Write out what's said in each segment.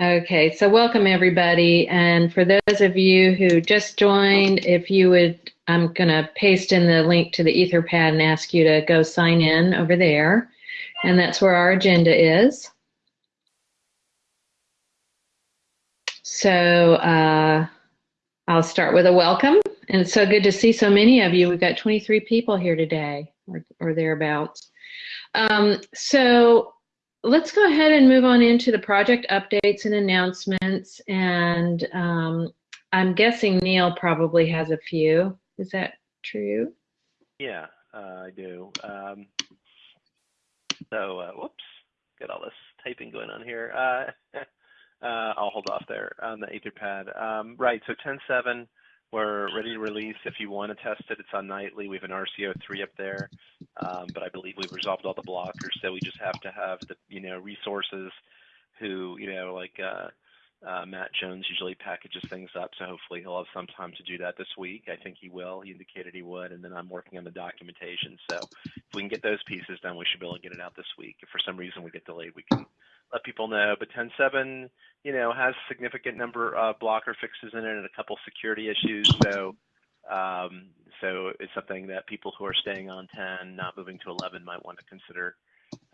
Okay, so welcome everybody. And for those of you who just joined, if you would, I'm going to paste in the link to the Etherpad and ask you to go sign in over there. And that's where our agenda is. So uh, I'll start with a welcome. And it's so good to see so many of you. We've got 23 people here today or, or thereabouts. Um, so let's go ahead and move on into the project updates and announcements. And um, I'm guessing Neil probably has a few. Is that true? Yeah, uh, I do. Um, so, uh, whoops, got all this typing going on here. Uh, uh I'll hold off there on the Etherpad. Um, right, so 10.7 we're ready to release. If you want to test it, it's on nightly. We have an RCO3 up there, um, but I believe we've resolved all the blockers. So we just have to have the you know resources who you know like uh, uh, Matt Jones usually packages things up. So hopefully he'll have some time to do that this week. I think he will. He indicated he would, and then I'm working on the documentation. So if we can get those pieces done, we should be able to get it out this week. If for some reason we get delayed, we can let people know. But 10.7, you know, has significant number of blocker fixes in it and a couple security issues. So, um, so it's something that people who are staying on 10, not moving to 11, might want to consider,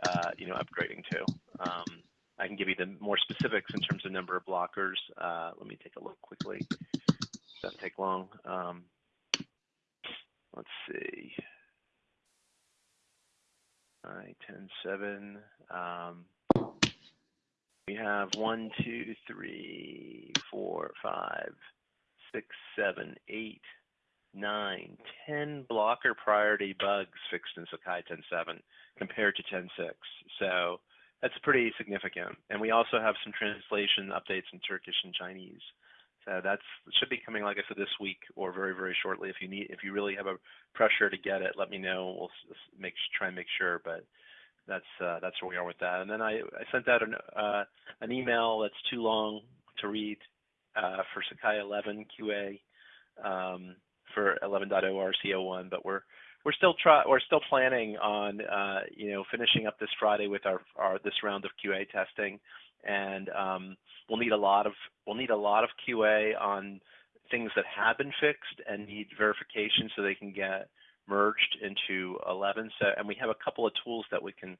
uh, you know, upgrading to. Um, I can give you the more specifics in terms of number of blockers. Uh, let me take a look quickly. Doesn't take long. Um, let's see. Right, 10, 7. Um, we have one, two, three, four, five, six, seven, eight, nine, ten blocker priority bugs fixed in Sakai 10.7 compared to 10.6. So that's pretty significant. And we also have some translation updates in Turkish and Chinese. So that's should be coming, like I said, this week or very, very shortly. If you need, if you really have a pressure to get it, let me know. We'll make try and make sure. But that's uh, that's where we are with that. And then I, I sent out an uh, an email that's too long to read uh, for Sakai 11 QA um, for 11.0 RCO1, but we're we're still try we're still planning on you know finishing up this Friday with our, our this round of QA testing, and um, we'll need a lot of we'll need a lot of QA on things that have been fixed and need verification so they can get merged into 11. So, and we have a couple of tools that we can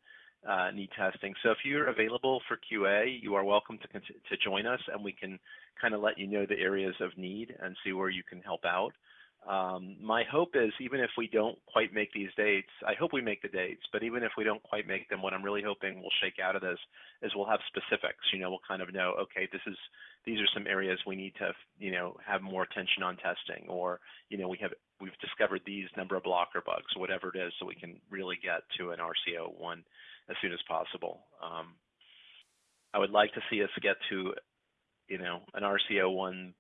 uh, need testing. So if you're available for QA, you are welcome to, to join us and we can kind of let you know the areas of need and see where you can help out. Um, my hope is even if we don't quite make these dates, I hope we make the dates, but even if we don't quite make them, what I'm really hoping will shake out of this is we'll have specifics, you know, we'll kind of know, okay, this is, these are some areas we need to, you know, have more attention on testing or, you know, we have, we've discovered these number of blocker bugs, whatever it is, so we can really get to an RCO one as soon as possible. Um, I would like to see us get to, you know, an RCO one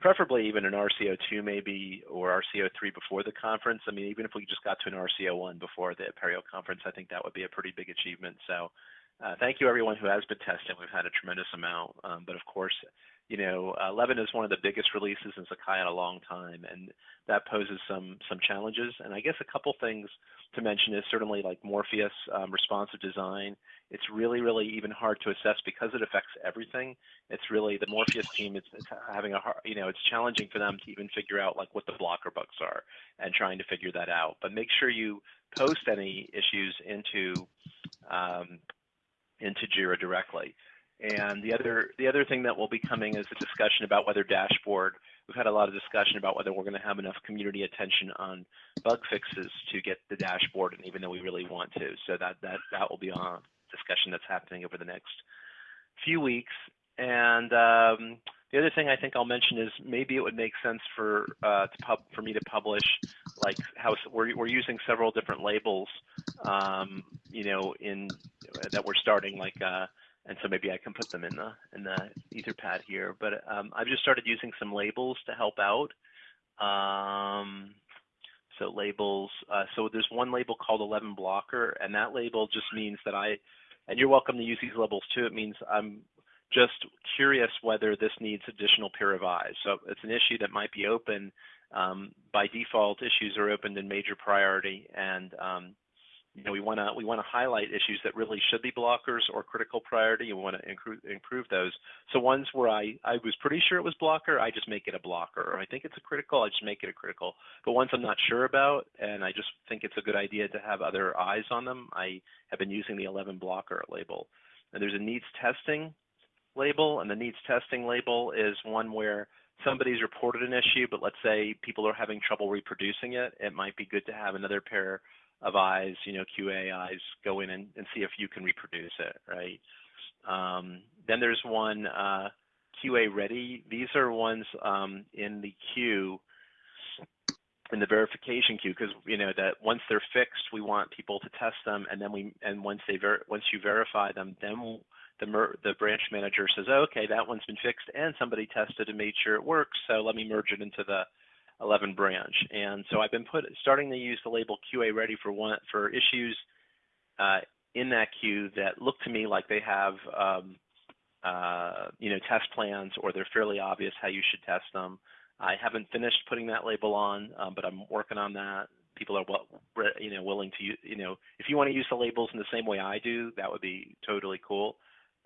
preferably even an RCO2 maybe or RCO3 before the conference. I mean, even if we just got to an RCO1 before the Apereo conference, I think that would be a pretty big achievement. So uh, thank you everyone who has been testing. We've had a tremendous amount, um, but of course, you know, 11 is one of the biggest releases in Sakai in a long time, and that poses some some challenges. And I guess a couple things to mention is certainly like Morpheus um, responsive design. It's really, really even hard to assess because it affects everything. It's really the Morpheus team. It's, it's having a hard, you know, it's challenging for them to even figure out like what the blocker bugs are and trying to figure that out. But make sure you post any issues into um, into Jira directly. And the other the other thing that will be coming is a discussion about whether dashboard. We've had a lot of discussion about whether we're going to have enough community attention on bug fixes to get the dashboard, and even though we really want to, so that that that will be a discussion that's happening over the next few weeks. And um, the other thing I think I'll mention is maybe it would make sense for uh, to pub for me to publish like how we're we're using several different labels, um, you know, in that we're starting like. Uh, and so maybe I can put them in the in the Etherpad here. But um, I've just started using some labels to help out. Um, so labels. Uh, so there's one label called 11 blocker, and that label just means that I, and you're welcome to use these labels too. It means I'm just curious whether this needs additional peer revise. So it's an issue that might be open. Um, by default, issues are opened in major priority, and um, you know, we want to we want to highlight issues that really should be blockers or critical priority, and we want to improve improve those. So ones where I I was pretty sure it was blocker, I just make it a blocker. Or I think it's a critical, I just make it a critical. But ones I'm not sure about, and I just think it's a good idea to have other eyes on them, I have been using the 11 blocker label. And there's a needs testing label, and the needs testing label is one where somebody's reported an issue, but let's say people are having trouble reproducing it. It might be good to have another pair of eyes, you know, QA eyes, go in and, and see if you can reproduce it, right? Um, then there's one uh, QA ready. These are ones um, in the queue, in the verification queue, because you know that once they're fixed, we want people to test them, and then we and once they ver- once you verify them, then the the branch manager says, oh, okay, that one's been fixed, and somebody tested and made sure it works, so let me merge it into the 11 branch. And so I've been put starting to use the label QA ready for one for issues uh, in that queue that look to me like they have um, uh, you know test plans or they're fairly obvious how you should test them. I haven't finished putting that label on, um, but I'm working on that. People are well, you know, willing to, you know, if you want to use the labels in the same way I do, that would be totally cool.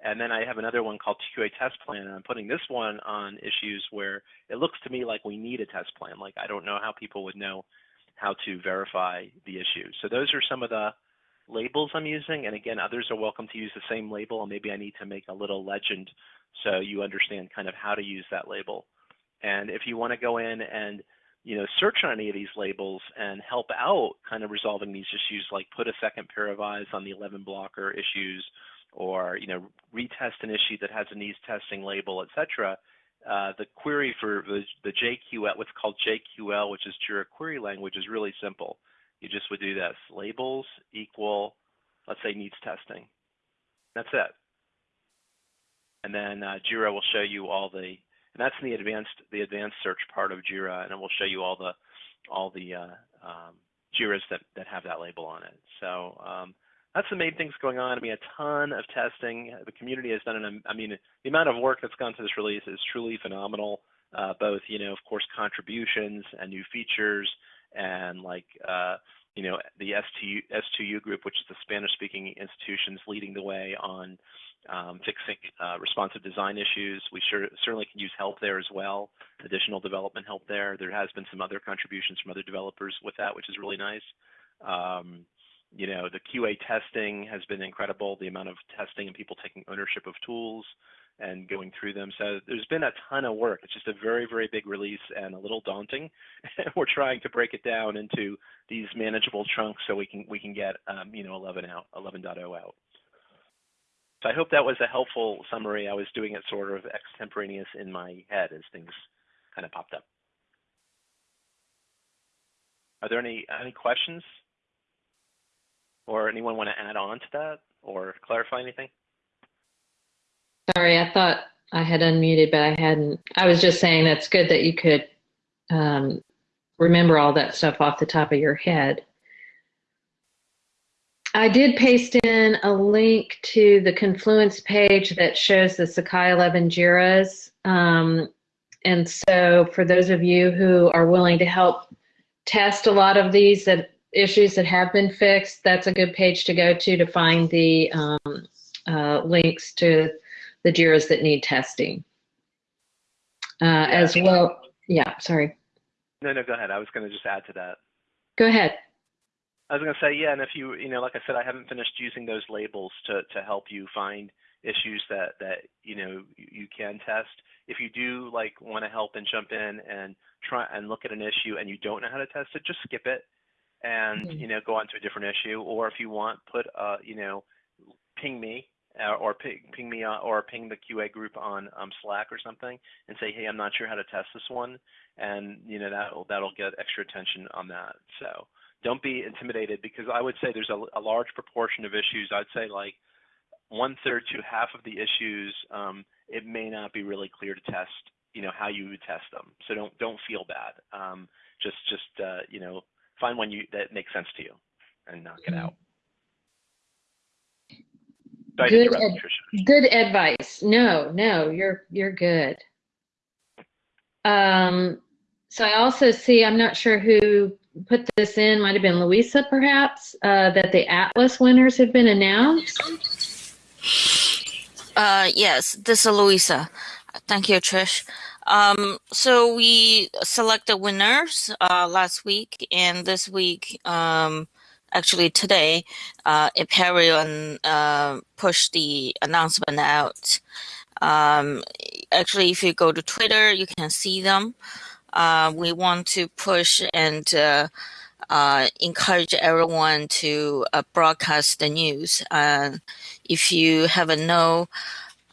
And then I have another one called QA test plan, and I'm putting this one on issues where it looks to me like we need a test plan. Like I don't know how people would know how to verify the issue. So those are some of the labels I'm using. And again, others are welcome to use the same label, and maybe I need to make a little legend so you understand kind of how to use that label. And if you want to go in and you know, search on any of these labels and help out kind of resolving these issues, like put a second pair of eyes on the 11 blocker issues, or you know retest an issue that has a needs testing label, etc. Uh, the query for the, the JQL, what's called JQL, which is Jira query language, is really simple. You just would do this: labels equal, let's say needs testing. That's it. And then uh, Jira will show you all the, and that's in the advanced the advanced search part of Jira, and it will show you all the all the uh, um, Jiras that that have that label on it. So um, that's the main things going on. I mean, a ton of testing. The community has done an, I mean, the amount of work that's gone to this release is truly phenomenal. Uh, both, you know, of course, contributions and new features, and like, uh, you know, the S2U, S2U group, which is the Spanish-speaking institutions leading the way on um, fixing uh, responsive design issues. We sure, certainly can use help there as well, additional development help there. There has been some other contributions from other developers with that, which is really nice. Um, you know, the QA testing has been incredible, the amount of testing and people taking ownership of tools and going through them. So there's been a ton of work. It's just a very, very big release and a little daunting. We're trying to break it down into these manageable chunks so we can we can get um, you know 11 out, 11.0 out. So I hope that was a helpful summary. I was doing it sort of extemporaneous in my head as things kind of popped up. Are there any any questions? Or anyone want to add on to that or clarify anything? Sorry, I thought I had unmuted, but I hadn't. I was just saying that's good that you could um, remember all that stuff off the top of your head. I did paste in a link to the Confluence page that shows the Sakai 11 JIRAs. Um, and so for those of you who are willing to help test a lot of these that issues that have been fixed, that's a good page to go to to find the um, uh, links to the JIRAs that need testing. Uh, yeah. As well, yeah, sorry. No, no, go ahead. I was going to just add to that. Go ahead. I was going to say, yeah, and if you, you know, like I said, I haven't finished using those labels to, to help you find issues that, that, you know, you can test. If you do like want to help and jump in and try and look at an issue and you don't know how to test it, just skip it and mm-hmm. you know go on to a different issue or if you want put uh you know ping me uh, or ping, ping me uh, or ping the QA group on um, Slack or something and say hey I'm not sure how to test this one and you know that'll that'll get extra attention on that. So don't be intimidated because I would say there's a, a large proportion of issues. I'd say like one third to half of the issues um, it may not be really clear to test you know how you would test them. So don't don't feel bad. Um, just just uh, you know find one you that makes sense to you and knock it out. good, ad good advice. No, no, you're you're good. Um, so I also see. I'm not sure who put this in, might have been Louisa perhaps, uh, that the Atlas winners have been announced. Uh, yes, this is Louisa. Thank you, Trish. Um, so we selected winners uh, last week, and this week, um, actually today, uh, Apereo uh, pushed the announcement out. Um, actually, if you go to Twitter, you can see them. Uh, we want to push and uh, uh, encourage everyone to uh, broadcast the news. Uh, if you haven't know,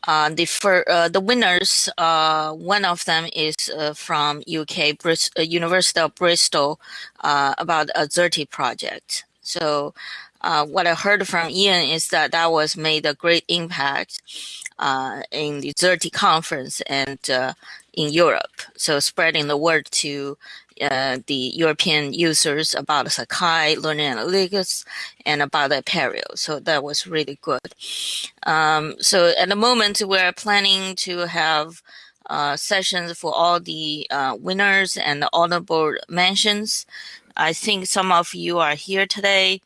Uh, the fir- uh, the winners, uh, one of them is from UK, University of Bristol, about a Xerte project. So, what I heard from Ian is that that was made a great impact in the Xerte conference and in Europe. So spreading the word to uh, the European users about Sakai, learning analytics, and about Apereo. So that was really good. Um, so at the moment, we're planning to have uh, sessions for all the uh, winners and the honorable mentions. I think some of you are here today.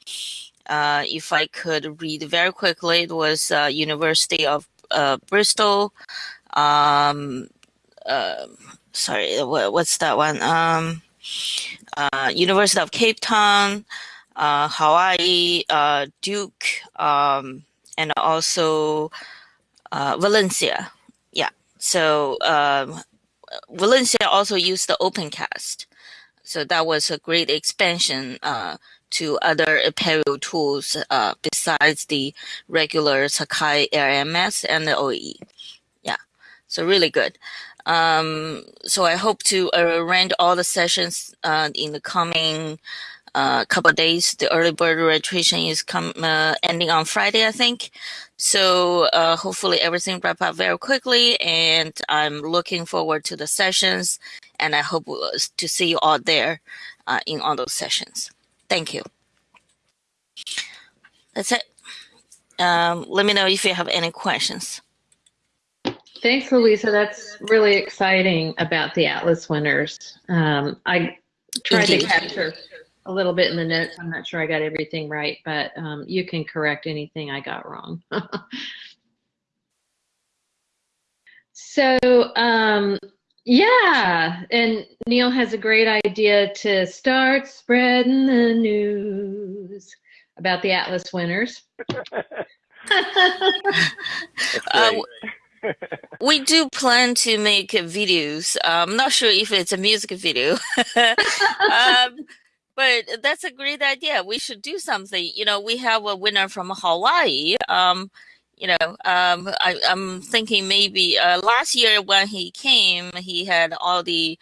Uh, if I could read very quickly, it was uh, University of uh, Bristol, um, uh, sorry, what, what's that one? Um, uh, University of Cape Town, uh, Hawaii, uh, Duke, um, and also uh, Valencia. Yeah. So um, Valencia also used the OpenCast. So that was a great expansion uh, to other Apereo tools uh, besides the regular Sakai LMS and the OE. Yeah. So really good. Um, so I hope to arrange all the sessions uh, in the coming uh, couple days. The early bird registration is come uh, ending on Friday, I think. So uh, hopefully everything wrap up very quickly, and I'm looking forward to the sessions, and I hope to see you all there uh, in all those sessions. Thank you. That's it. Um, let me know if you have any questions. Thanks, Louisa. That's really exciting about the Atlas winners. Um, I tried to capture a little bit in the notes. I'm not sure I got everything right, but um, you can correct anything I got wrong. so, um, yeah, and Neil has a great idea to start spreading the news about the Atlas winners. uh, we do plan to make videos. I'm not sure if it's a music video, um, but that's a great idea. We should do something. You know, we have a winner from Hawaii. Um, you know, um, I, am thinking maybe uh, last year when he came, he had all the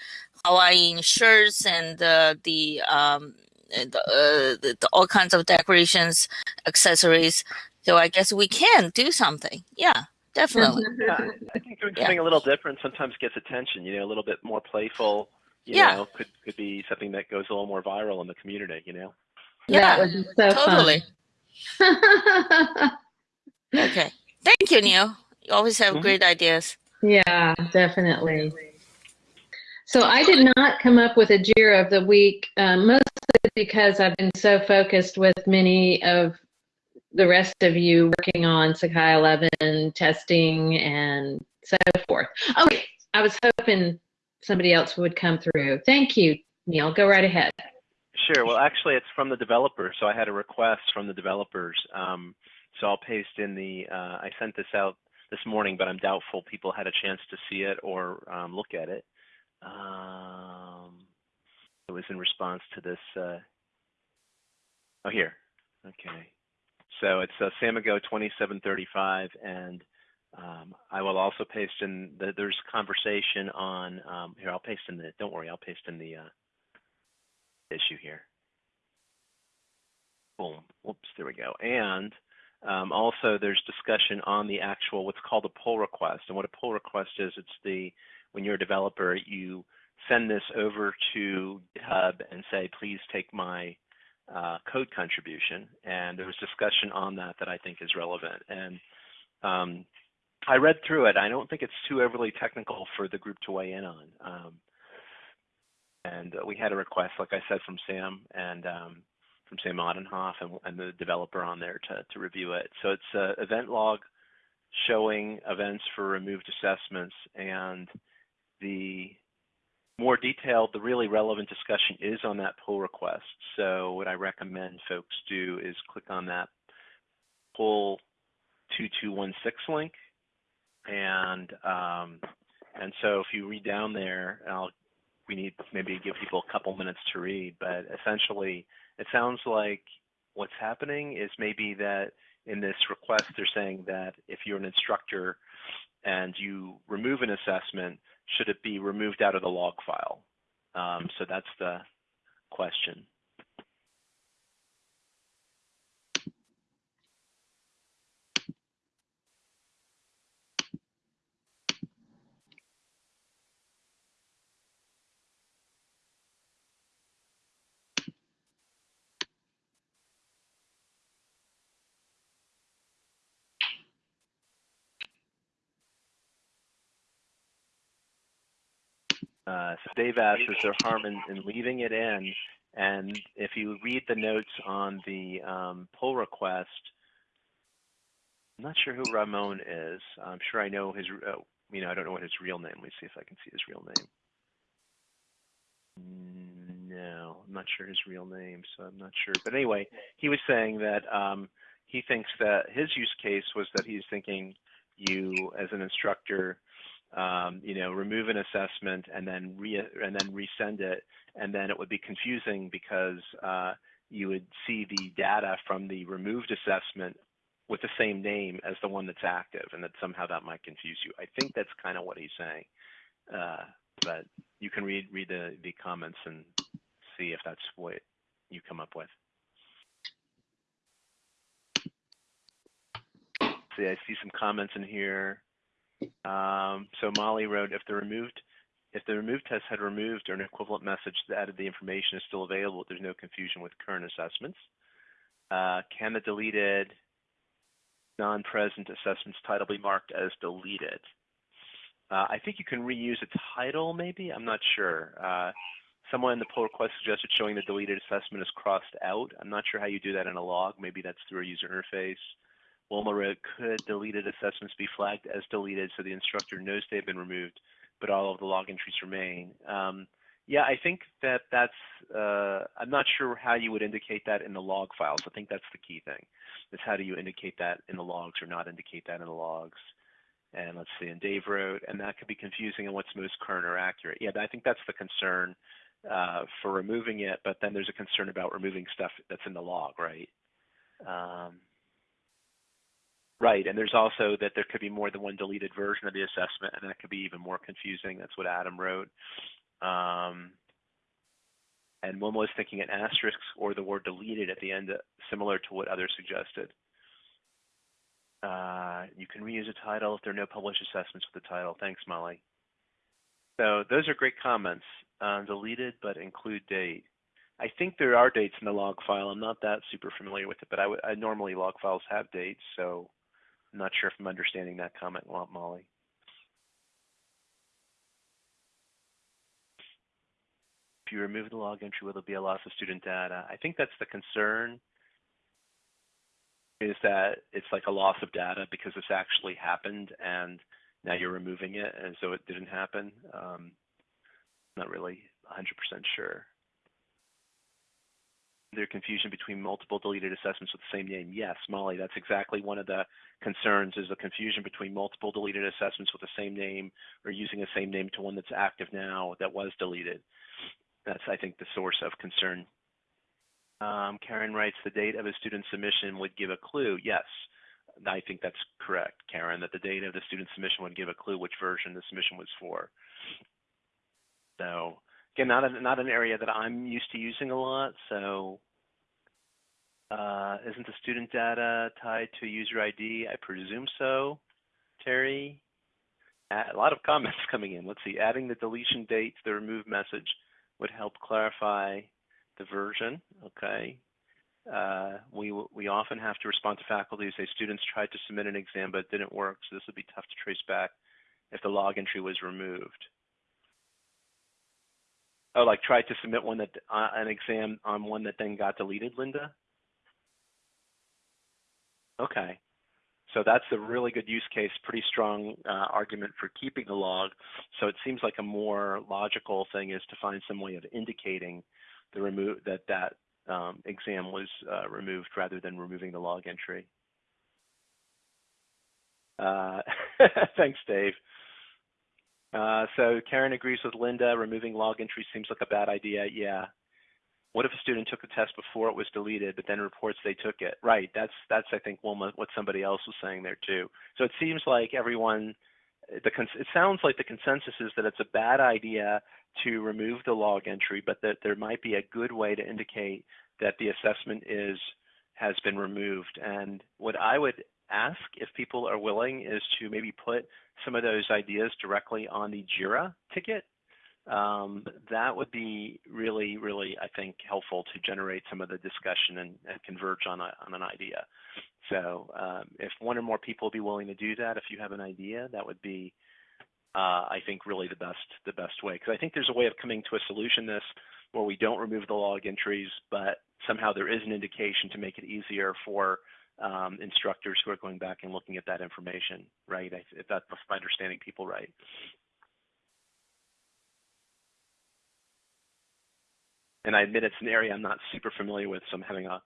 Hawaiian shirts and uh, the um, uh, the, the, all kinds of decorations, accessories. So I guess we can do something. Yeah. Definitely. yeah, I think doing something yeah. a little different sometimes gets attention. You know, a little bit more playful. You yeah. know, could could be something that goes a little more viral in the community. You know. Yeah, that would be so totally. okay. Thank you, Neil. You always have mm-hmm. great ideas. Yeah, definitely. So I did not come up with a JIRA of the week, um, mostly because I've been so focused with many of the rest of you working on Sakai 11 testing and so forth. Okay, I was hoping somebody else would come through. Thank you, Neil. Go right ahead. Sure. Well, actually, it's from the developers. So I had a request from the developers. Um, so I'll paste in the, uh, I sent this out this morning, but I'm doubtful people had a chance to see it or um, look at it. Um, it was in response to this. Uh, oh, here. Okay. So it's uh, Samigo 2735, and um, I will also paste in the, there's conversation on um, here. I'll paste in the. Don't worry, I'll paste in the uh, issue here. Boom. Whoops. There we go. And um, also, there's discussion on the actual what's called a pull request. And what a pull request is, it's the when you're a developer, you send this over to GitHub and say, please take my uh, code contribution, and there was discussion on that that I think is relevant. And um, I read through it. I don't think it's too overly technical for the group to weigh in on. Um, and uh, we had a request, like I said, from Sam and um, from Sam Odenhoff and, and, the developer on there to, to review it. So it's an event log showing events for removed assessments and the more detailed, the really relevant discussion is on that pull request. So what I recommend folks do is click on that pull 2216 link. And um, and so if you read down there, I'll, we need maybe give people a couple minutes to read, but essentially it sounds like what's happening is maybe that in this request they're saying that if you're an instructor and you remove an assessment, should it be removed out of the log file? Um, so that's the question. Uh, Dave asks, is there harm in, in, leaving it in? And if you read the notes on the um, pull request, I'm not sure who Ramon is. I'm sure I know his, uh, you know, I don't know what his real name. Let me see if I can see his real name. No, I'm not sure his real name, so I'm not sure. But anyway, he was saying that um, he thinks that his use case was that he's thinking you, as an instructor, um, you know, remove an assessment and then re and then resend it, and then it would be confusing because uh, you would see the data from the removed assessment with the same name as the one that's active, and that somehow that might confuse you. I think that's kind of what he's saying, uh, but you can read read the the comments and see if that's what you come up with. See, I see some comments in here. Um, so Molly wrote, if the removed if the removed test had removed or an equivalent message that added the information is still available, there's no confusion with current assessments. Uh, can the deleted non-present assessments title be marked as deleted? Uh, I think you can reuse a title, maybe. I'm not sure. Uh, someone in the pull request suggested showing the deleted assessment is crossed out. I'm not sure how you do that in a log. Maybe that's through a user interface. Wilma wrote, could deleted assessments be flagged as deleted so the instructor knows they've been removed, but all of the log entries remain. Um, yeah, I think that that's, uh, I'm not sure how you would indicate that in the log files. I think that's the key thing, is how do you indicate that in the logs or not indicate that in the logs. And let's see, and Dave wrote, and that could be confusing on what's most current or accurate. Yeah, I think that's the concern uh, for removing it, but then there's a concern about removing stuff that's in the log, right? Um, Right, and there's also that there could be more than one deleted version of the assessment, and that could be even more confusing. That's what Adam wrote. Um, and one was thinking an asterisk or the word deleted at the end, uh, similar to what others suggested. Uh, you can reuse a title if there are no published assessments with the title. Thanks, Molly. So those are great comments. Uh, deleted, but include date. I think there are dates in the log file. I'm not that super familiar with it, but I, normally log files have dates, so I'm not sure if I'm understanding that comment, Molly. If you remove the log entry, will there be a loss of student data? I think that's the concern is that it's like a loss of data because this actually happened and now you're removing it and so it didn't happen. Um, not really 100% sure there confusion between multiple deleted assessments with the same name? Yes, Molly, that's exactly one of the concerns is the confusion between multiple deleted assessments with the same name or using the same name to one that's active now that was deleted. That's, I think, the source of concern. Um, Karen writes, the date of a student submission would give a clue. Yes, I think that's correct, Karen, that the date of the student submission would give a clue which version the submission was for. So again, not a, not an area that I'm used to using a lot. So uh, isn't the student data tied to a user ID? I presume so. Terry, a lot of comments coming in. Let's see, adding the deletion date to the remove message would help clarify the version. Okay. Uh, we we often have to respond to faculty who say students tried to submit an exam but it didn't work, so this would be tough to trace back if the log entry was removed. Oh, like tried to submit one that uh, an exam on one that then got deleted, Linda. Okay. So that's a really good use case, pretty strong uh, argument for keeping the log. So it seems like a more logical thing is to find some way of indicating the remove that that um, exam was uh, removed rather than removing the log entry. Uh, thanks, Dave. Uh, so Karen agrees with Linda. Removing log entry seems like a bad idea. Yeah. What if a student took the test before it was deleted, but then reports they took it? Right. That's that's I think what somebody else was saying there too. So it seems like everyone, the it sounds like the consensus is that it's a bad idea to remove the log entry, but that there might be a good way to indicate that the assessment is has been removed. And what I would ask if people are willing is to maybe put some of those ideas directly on the JIRA ticket. Um, that would be really, really, I think, helpful to generate some of the discussion and, and converge on, a, on an idea. So um, if one or more people would be willing to do that, if you have an idea, that would be, uh, I think, really the best the best way. Because I think there's a way of coming to a solution this where we don't remove the log entries, but somehow there is an indication to make it easier for um, instructors who are going back and looking at that information, right? If that's my understanding people right. And I admit it's an area I'm not super familiar with, so I'm having a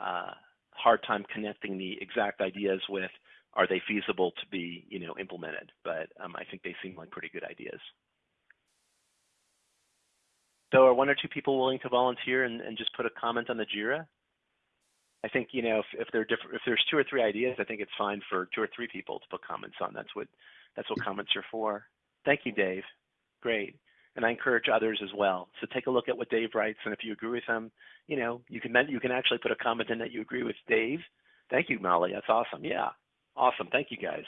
uh, hard time connecting the exact ideas with are they feasible to be, you know, implemented. But um, I think they seem like pretty good ideas. So are one or two people willing to volunteer and, and just put a comment on the JIRA? I think you know if, if there different if there's two or three ideas, I think it's fine for two or three people to put comments on. That's what that's what comments are for. Thank you, Dave. Great. And I encourage others as well. So take a look at what Dave writes, and if you agree with him, you know you can you can actually put a comment in that you agree with Dave. Thank you, Molly. That's awesome. Yeah, awesome. Thank you, guys.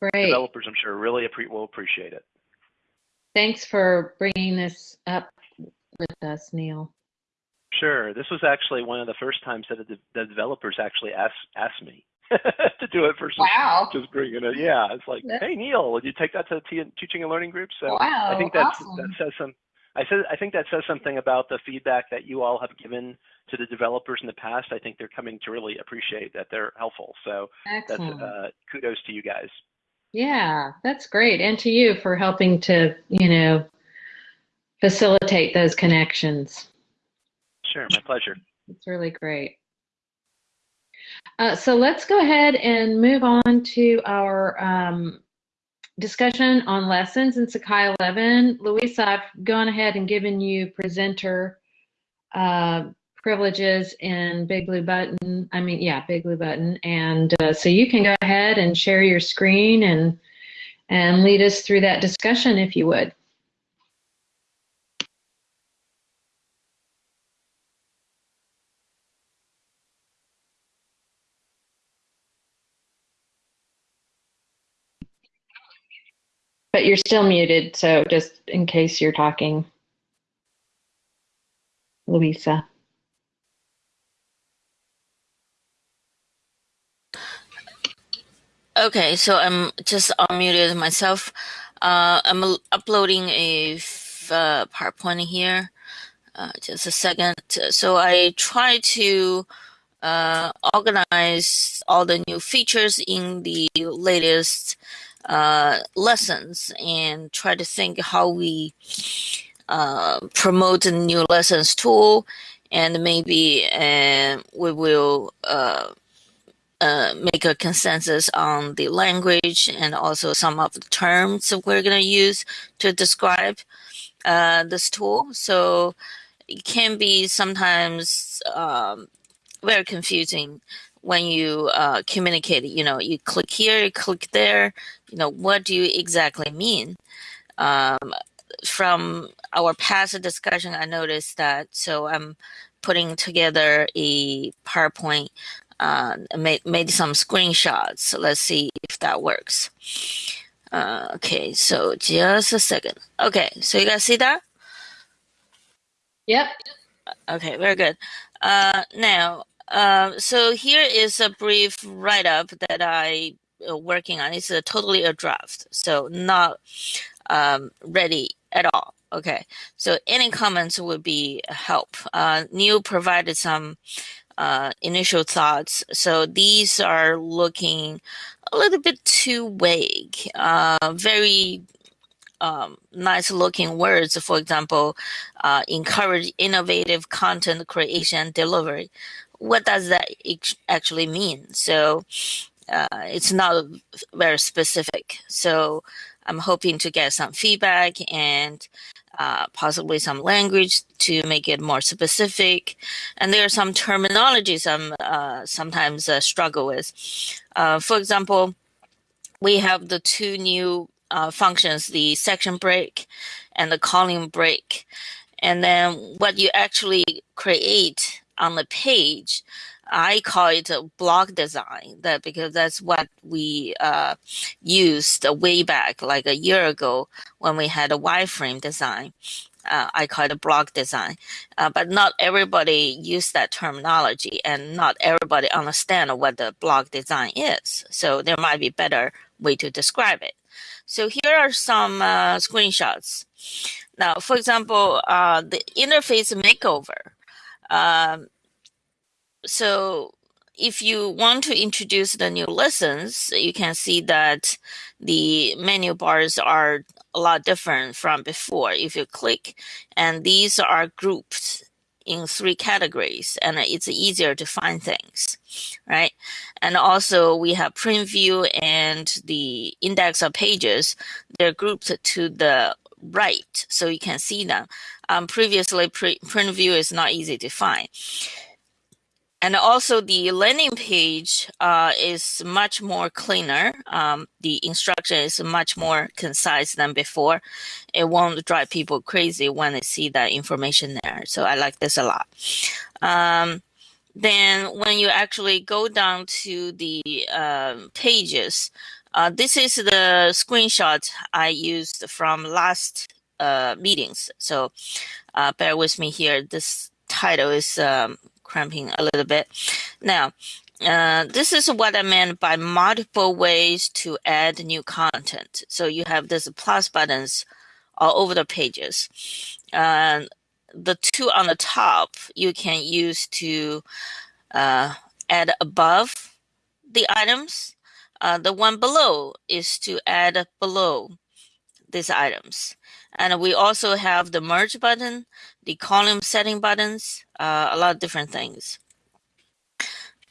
Great. Developers, I'm sure, really will appreciate it. Thanks for bringing this up with us, Neil. Sure. This was actually one of the first times that the developers actually asked asked me to do it versus wow. just bringing it. Yeah, it's like, that's... hey Neil, would you take that to the teaching and learning group? So wow, I think that awesome. that says some. I said I think that says something about the feedback that you all have given to the developers in the past. I think they're coming to really appreciate that they're helpful. So Excellent. that's uh, kudos to you guys. Yeah, that's great, and to you for helping to you know facilitate those connections. Sure, my pleasure. It's really great. Uh, so let's go ahead and move on to our um, discussion on lessons in Sakai 11. Louisa, I've gone ahead and given you presenter uh, privileges in Big Blue Button. I mean, yeah, Big Blue Button. And uh, so you can go ahead and share your screen and and lead us through that discussion if you would. But you're still muted, so just in case you're talking, Louisa. Okay, so I'm just unmuted myself. Uh, I'm uploading a uh, PowerPoint here. Uh, just a second. So I try to uh, organize all the new features in the latest uh, lessons and try to think how we uh, promote the new lessons tool and maybe uh, we will uh, uh, make a consensus on the language and also some of the terms we're going to use to describe uh, this tool. So it can be sometimes um, very confusing when you uh, communicate, you know, you click here, you click there, you know, what do you exactly mean? Um, from our past discussion, I noticed that, so I'm putting together a PowerPoint, uh, made, made some screenshots. So let's see if that works. Uh, okay, so just a second. Okay, so you guys see that? Yep. Okay, very good. Uh, now, um, so here is a brief write-up that I uh, working on. It's a totally a draft, so not um, ready at all. Okay, so any comments would be help. Uh, Neil provided some uh, initial thoughts. So these are looking a little bit too vague, uh, very um, nice looking words. For example, uh, encourage innovative content creation and delivery. What does that actually mean? So uh, it's not very specific. So I'm hoping to get some feedback and uh, possibly some language to make it more specific. And there are some terminologies I'm uh, sometimes uh, struggle with. Uh, for example, we have the two new uh, functions, the section break and the column break. And then what you actually create on the page I call it a block design that because that's what we uh, used way back like a year ago when we had a wireframe design. Uh, I call it a block design, uh, but not everybody use that terminology, and not everybody understand what the block design is. So there might be better way to describe it. So here are some uh, screenshots. Now, for example, uh, the interface makeover. Um, so if you want to introduce the new lessons, you can see that the menu bars are a lot different from before. If you click, and these are grouped in three categories, and it's easier to find things, right? And also we have print view and the index of pages. They're grouped to the right, so you can see them. Um, previously, pre- print view is not easy to find and also the landing page uh, is much more cleaner. Um, the instruction is much more concise than before. It won't drive people crazy when they see that information there. So I like this a lot. Um, then when you actually go down to the uh, pages, uh, this is the screenshot I used from last uh, meetings. So uh, bear with me here. This title is um, cramping a little bit. Now, uh, this is what I meant by multiple ways to add new content. So you have this plus buttons all over the pages. Uh, the two on the top you can use to uh, add above the items. Uh, the one below is to add below these items. And we also have the merge button, the column setting buttons, uh, a lot of different things.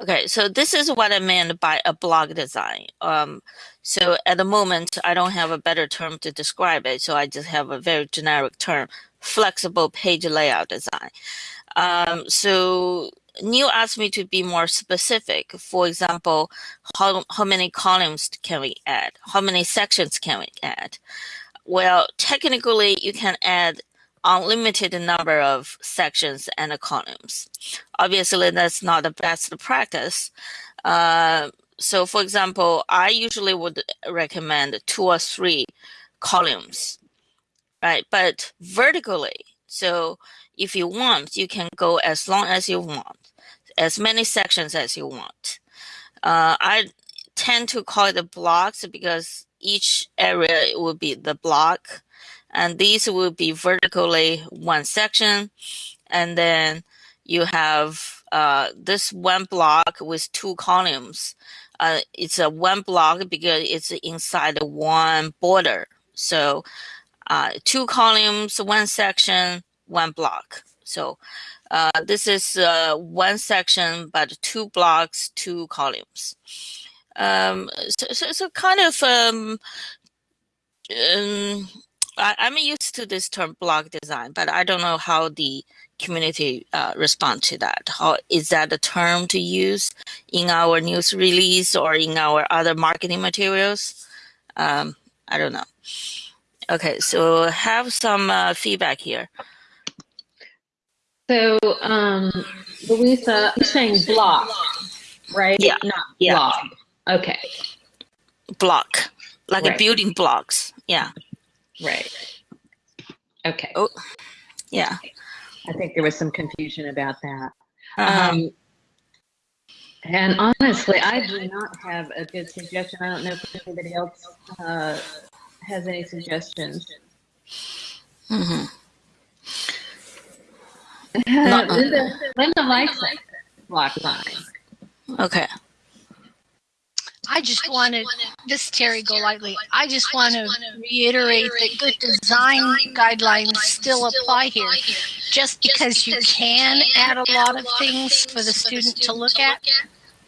Okay, so this is what I meant by a block design. Um, so at the moment, I don't have a better term to describe it, so I just have a very generic term, flexible page layout design. Um, so Neil asked me to be more specific. For example, how, how many columns can we add? How many sections can we add? Well, technically, you can add unlimited number of sections and columns. Obviously, that's not the best practice. Uh, so, for example, I usually would recommend two or three columns, right? But vertically, so if you want, you can go as long as you want, as many sections as you want. Uh, I tend to call it blocks because each area will be the block and these will be vertically one section. And then you have uh, this one block with two columns. Uh, it's a one block because it's inside one border. So uh, two columns one section one block. So uh, this is uh, one section but two blocks two columns um, so, so, so, kind of um, um, I, am used to this term block design, but I don't know how the community uh, respond to that. How is that a term to use in our news release or in our other marketing materials? Um, I don't know. Okay, so have some uh, feedback here. So, um, Louisa, you're saying block, right? Yeah. Not yeah. block. Okay. Block, like Right. a building blocks. Yeah. Right. Okay. Oh, yeah. I think there was some confusion about that. Uh-huh. Um, and honestly, I do not have a good suggestion. I don't know if anybody else uh, has any suggestions. hmm Linda, Linda likes it. Block line. Okay. I just wanted, this is Terry Golightly, I just want to reiterate that good design guidelines still apply here. Just because you can add a lot of things for the student to look at,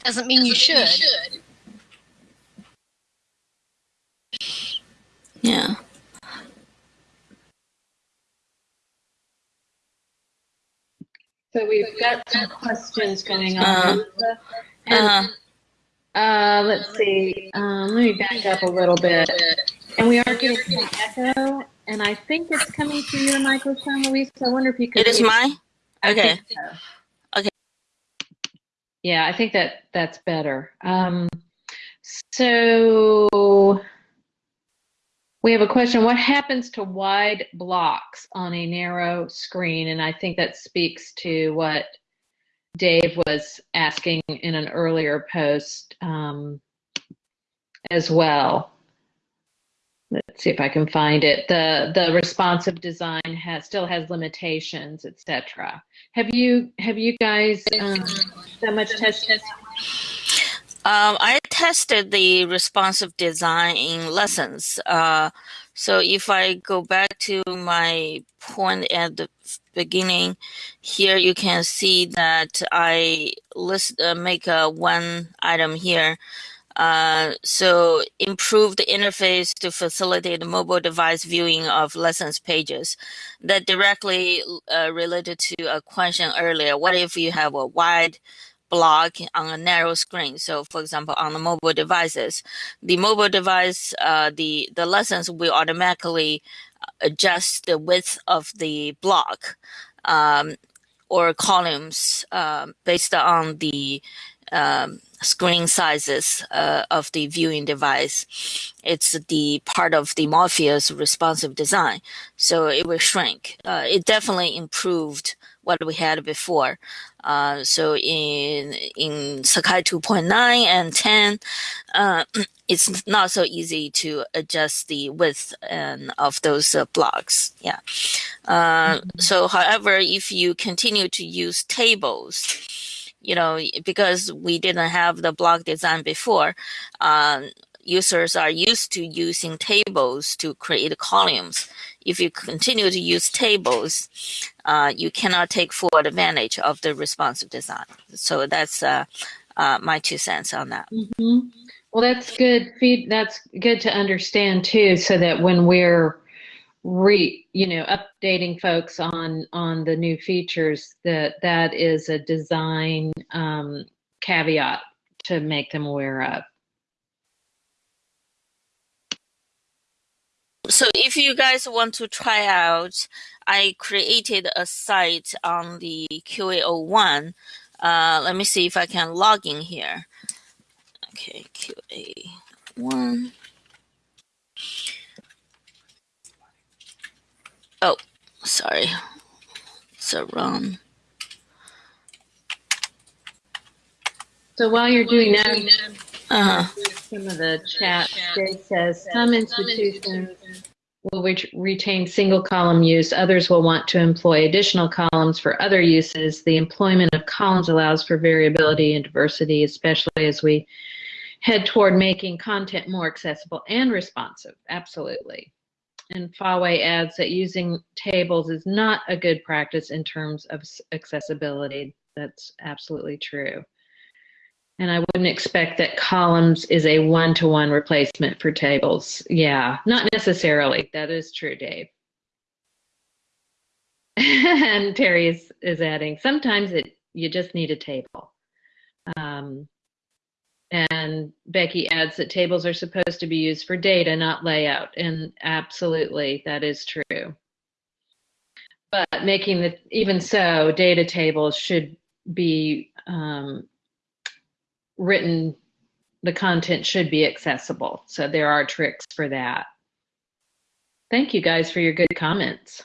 doesn't mean you should. Yeah. So we've got some questions going on. Lisa. And Uh, Uh, let's see. Um, let me back up a little bit. And we are getting some echo, and I think it's coming through your microphone, Luisa. I wonder if you could. it is mine? Okay. so. Okay. Yeah, I think that that's better. Um, so we have a question. What happens to wide blocks on a narrow screen? And I think that speaks to what Dave was asking in an earlier post um, as well. Let's see if I can find it. The the responsive design has still has limitations, etc. Have you have you guys um, done much testing? Um, I tested the responsive design in lessons. Uh, so if I go back to my point at the beginning, here you can see that I list uh, make a one item here. Uh, so improved interface to facilitate mobile device viewing of lessons pages. That directly uh, related to a question earlier. What if you have a wide block on a narrow screen. So, for example, on the mobile devices, the mobile device, uh, the the lessons will automatically adjust the width of the block um, or columns um, based on the um, screen sizes uh, of the viewing device. It's the part of the Morpheus responsive design, so it will shrink. Uh, it definitely improved what we had before. Uh, so in in Sakai 2.9 and 10, uh, it's not so easy to adjust the width and of those uh, blocks. Yeah. Uh, So, however, if you continue to use tables, you know, because we didn't have the block design before, um, users are used to using tables to create columns. If you continue to use tables, uh, you cannot take full advantage of the responsive design. So that's uh, uh, my two cents on that. Mhm. Well, that's good feed. That's good to understand too, so that when we're re, you know, updating folks on on the new features, that that is a design um, caveat to make them aware of. So if you guys want to try out, I created a site on the QA01. Uh, let me see if I can log in here. Okay, QA1. Oh, sorry. So wrong. So while you're doing that, Uh-huh. some of the chat, says some institutions will ret- retain single column use. Others will want to employ additional columns for other uses. The employment of columns allows for variability and diversity, especially as we head toward making content more accessible and responsive. Absolutely. And Fawei adds that using tables is not a good practice in terms of accessibility. That's absolutely true. And I wouldn't expect that columns is a one-to-one replacement for tables. Yeah, not necessarily. That is true, Dave. and Terry is, is adding, sometimes it you just need a table. Um, and Becky adds that tables are supposed to be used for data, not layout. And absolutely, that is true. But making the, even so, data tables should be um, written, the content should be accessible. So there are tricks for that. Thank you guys for your good comments.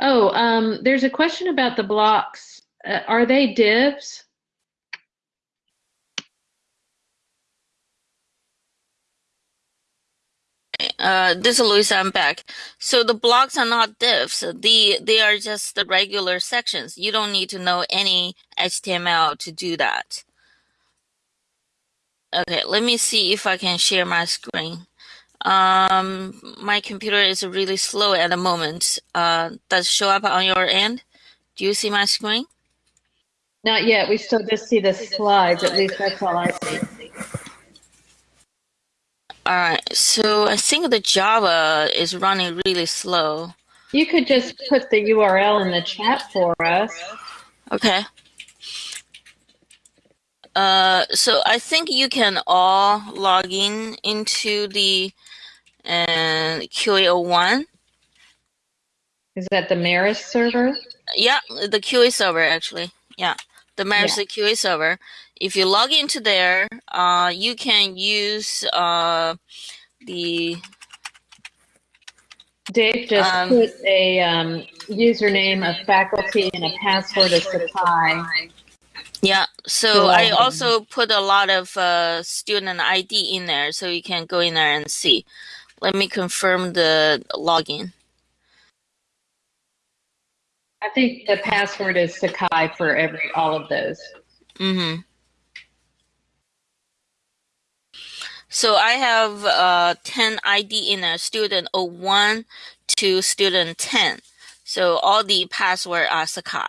Oh, um, there's a question about the blocks. Uh, are they divs? uh, this is Louisa. I'm back. So the blocks are not divs. The they are just the regular sections. You don't need to know any HTML to do that. Okay, let me see if I can share my screen. Um, my computer is really slow at the moment. Uh, does it show up on your end? Do you see my screen? Not yet. We still just see the slides. At least that's all I see. All right. So I think the Java is running really slow. You could just put the URL in the chat for us. Okay. Uh, so I think you can all log in into the uh, QA01. Is that the Marist server? Yeah, the QA server actually. Yeah, the Marist QA server. If you log into there, uh, you can use uh, the Dave just Um, put a um, username of faculty and a password of Sakai. Yeah, so. I also put a lot of uh, student ID in there, so you can go in there and see. Let me confirm the login. I think the password is Sakai for every all of those. Mm-hmm. So I have uh, 10 ID in there, student 01 to student 10. So all the password are Sakai.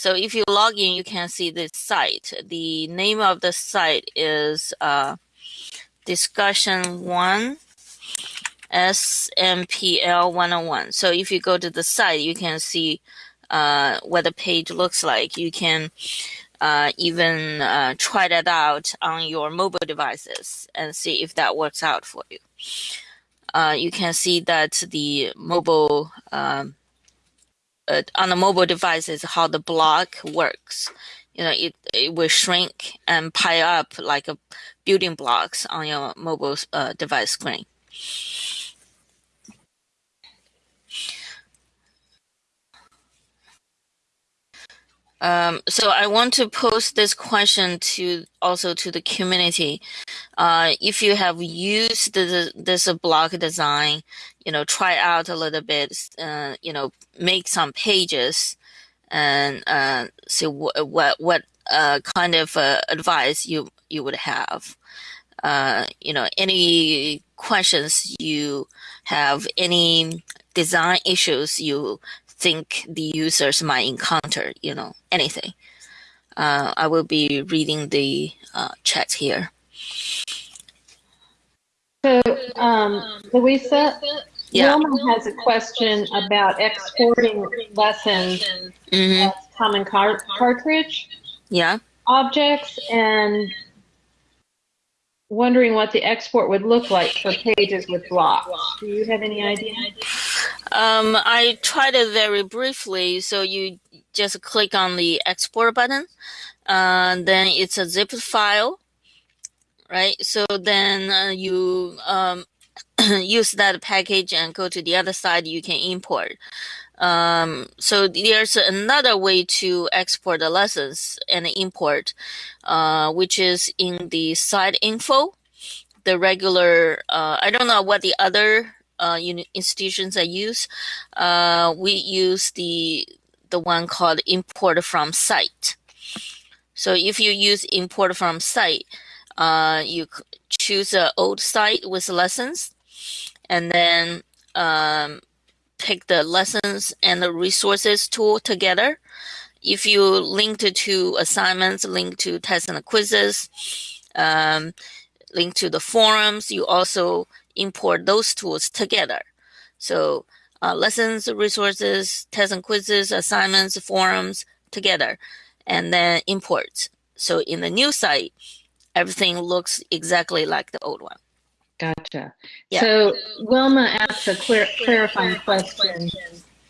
So if you log in, you can see this site. The name of the site is uh, discussion one SMPL 101. So if you go to the site, you can see uh, what the page looks like. You can uh, even uh, try that out on your mobile devices and see if that works out for you. Uh, you can see that the mobile um, uh, on a mobile device is how the block works. You know, it it will shrink and pile up like a building blocks on your mobile uh, device screen. Um, so I want to pose this question to also to the community. Uh, if you have used the, this block design, you know, try out a little bit, uh, you know, make some pages and uh, see what what what uh, kind of uh, advice you you would have. Uh, you know, any questions you have, any design issues you think the users might encounter, you know, anything. Uh, I will be reading the uh, chat here. So, um, Louisa, Yeah. Wilma has a question about exporting lessons hmm as common car- cartridge Yeah. objects and wondering what the export would look like for pages with blocks. Do you have any idea? Um, I tried it very briefly. So you just click on the export button. Uh, then it's a zip file, right? So then uh, you um, use that package and go to the other side. You can import. Um, so there's another way to export the lessons and import, uh, which is in the site info. The regular, uh, I don't know what the other institutions that use. Uh, we use the the one called import from site. So if you use import from site, uh, you choose an old site with lessons, and then um, pick the lessons and the resources tool together. If you link to, to assignments, link to tests and quizzes, um, link to the forums, you also import those tools together. So uh, lessons, resources, tests and quizzes, assignments, forums together, and then import. So in the new site, everything looks exactly like the old one. Gotcha. Yeah. So Wilma asked a clar- clarifying question.